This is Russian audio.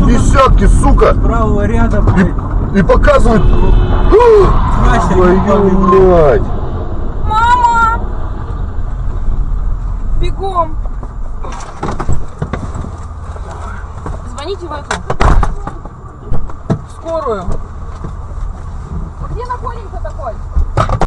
десятки, сука. Правого ряда, блядь. И и показывает. Твою мать. Мама! Бегом! Звоните в эту. Скорую.